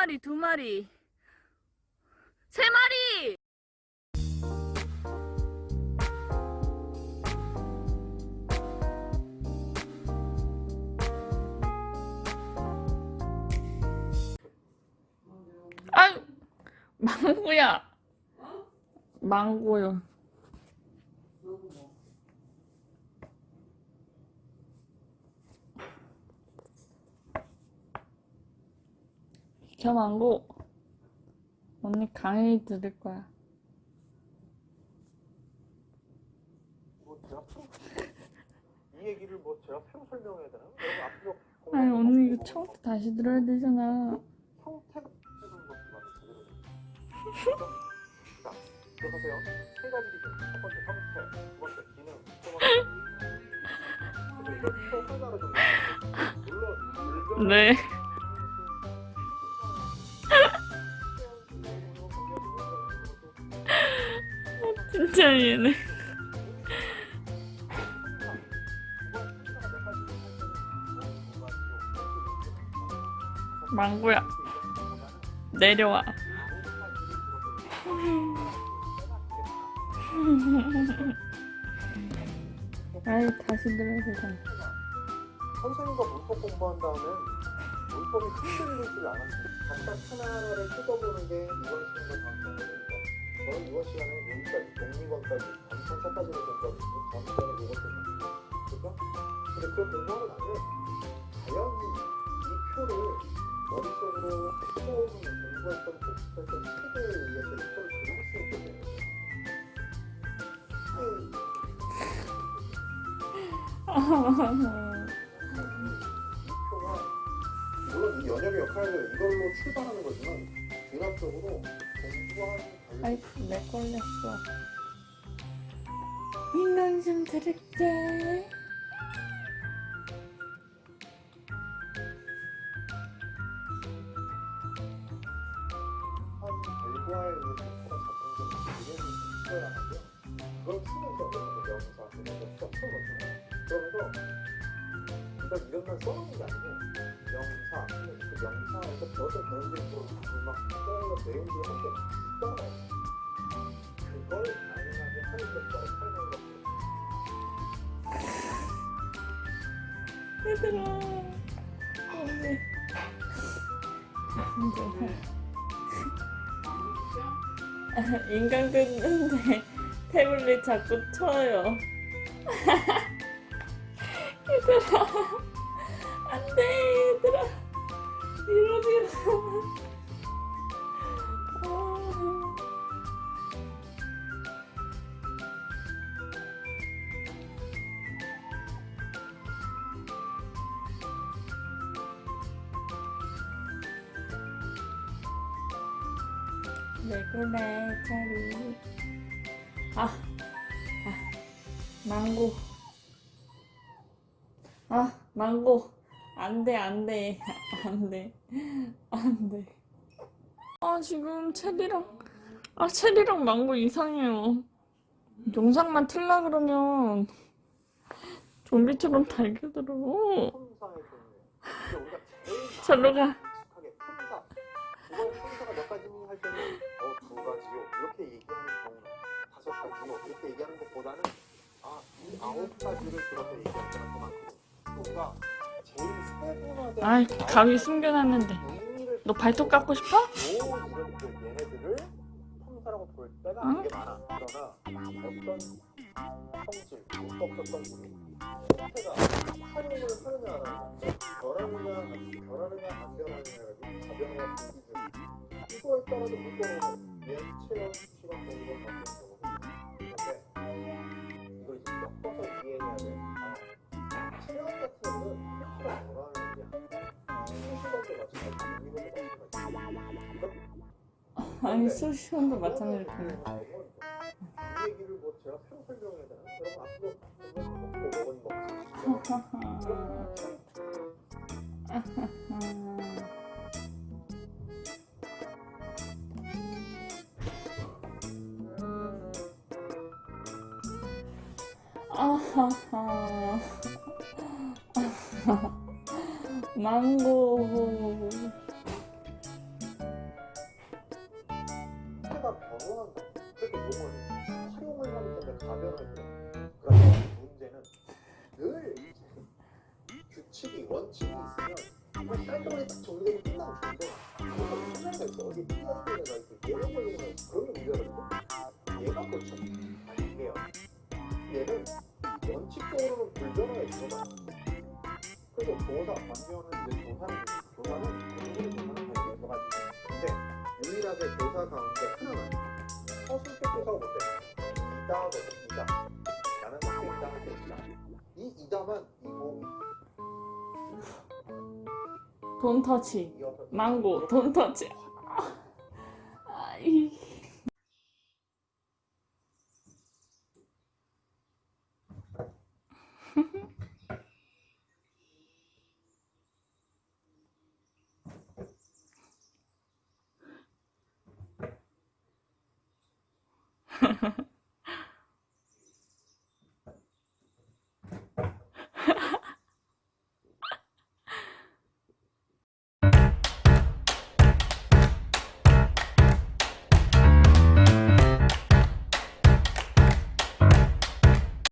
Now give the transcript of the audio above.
마리, 두 마리, 세 마리! 망고야. 망고요. 비켜 망고. 언니 강의 들을 거야. 뭐 제가 새로 이 얘기를 뭐 제가 새로 설명해야 되나? 여러분 앞으로 아니 언니 이거 처음부터 다시 들어야 되잖아. 형태가 해보는 것도 나도 제대로 됐죠? 자 들어가세요 세 가지 기준 첫 번째 형태 두 번째 기능 세 번째 그래서 이걸 또 하나로 좀 물론 물론 네. 진짜 얘네. 망고야. 내려와. 아이 다시 들어야 되잖아. 선생님과 문법 공부한 다음에 문법이 흔들리질 않았습니다. 각각 하나하나를 뜯어보는 게 이번 시간과 다음 시간입니다. 저는 이번 시간에 여기까지, 독립원까지, 감성사까지를 공부하고 다음 시간에 이것도. 그죠? 근데 그 공부하고 나면 과연 이 표를 머릿속으로 처음 공부했던 복습했던 책에 의해서 이 표를 그릴 수 있게 되는 거예요. 물론 이 연역의 역할을 이걸로 출발하는 거지만 관련 아이 내 걸렸어. 인강 좀 들을게. 그러면서 이걸 이름만 써놓는 게 아니고 명사, 그 저도 배우들도 막 써놓은 내용들을 함께 써놔요. 그걸 가능하게 하는 것과 설명을 해요. 얘들아. 언니. 이제 인강 듣는데 태블릿 자꾸 쳐요. 얘들아. 왜 그래, 차리. 아, 아, 망고. 아, 망고. 안 돼, 안 돼. 안 돼. 안 돼. 아, 지금 체리랑, 아, 체리랑 망고 이상해요. 영상만 틀라 그러면 좀비처럼 달겨들어. 제일 절로 가. 가지 요 이렇게 얘기하는 경우는 다섯 가지 요 이렇게 얘기하는 것보다는 아 이 아홉 가지를 들어서 얘기하는 경우가 더 많거든. 우리가 제일 세분화된 아이, 가위 숨겨놨는데. 너 발톱 깎고 싶어? 요 얘네들을 품사라고 볼 때가 응? 되게 많아. 그러나 어떤 성질, 문법적 성질이 형태가 활용을 하느냐 안 하느냐, 변하느냐, 변하느냐 안 변하느냐, 가변화와 분기등 이거에 따라서 문법은 예체형 수치가 되는 건 바뀌는 거거든요. 근데 이걸 이제 엮어서 이해해야 돼. 아, 체형 같은 거는 변하는 게 아니라 수시관도 마찬가지, 이것도 마찬가지. 아니, 수시원도 마찬가지로 이 아하하 망고. 차가 병원 그렇게 몸을 활용을 하기 때문에 가벼워요 깔끔하게 딱 정리되고 끝나면 좋은데 뭔가 하나가 있어. 어디 삐어는 데가 있어. 얘가 걸리면 그런 게 문제거든요. 얘가 그렇죠. 아니에요. 얘는 원칙적으로는 불변화에 들어가요. 그래서 조사 반면은 이제 조사는 조사는 공부를 조사는 다 들어가지. 근데 유일하게 조사 가운데 하나는 서술적 조사가 뭔데? 이다거든. 이다. 나는 학생이다 할때 이다. 이 이다만 이거 돈 터치. 이 옆에 망고 돈 터치.